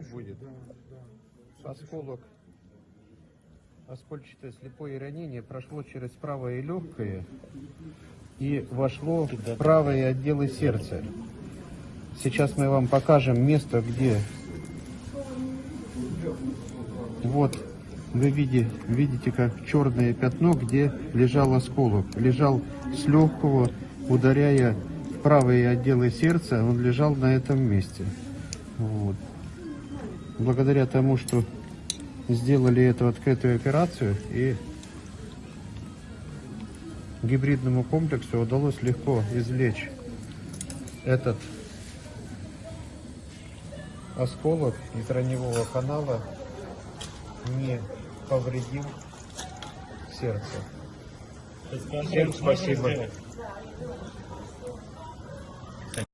кровь будет. Да, да. Осколок. Оскольчатое слепое ранение прошло через правое легкое и вошло в правые отделы сердца. Сейчас мы вам покажем место, где вот вы види- видите, как черное пятно, где лежал осколок. Лежал с легкого, ударяя в правые отделы сердца, он лежал на этом месте. Вот. Благодаря тому, что сделали эту открытую операцию и гибридному комплексу удалось легко извлечь этот осколок из раневого канала не повредил сердце. Всем спасибо.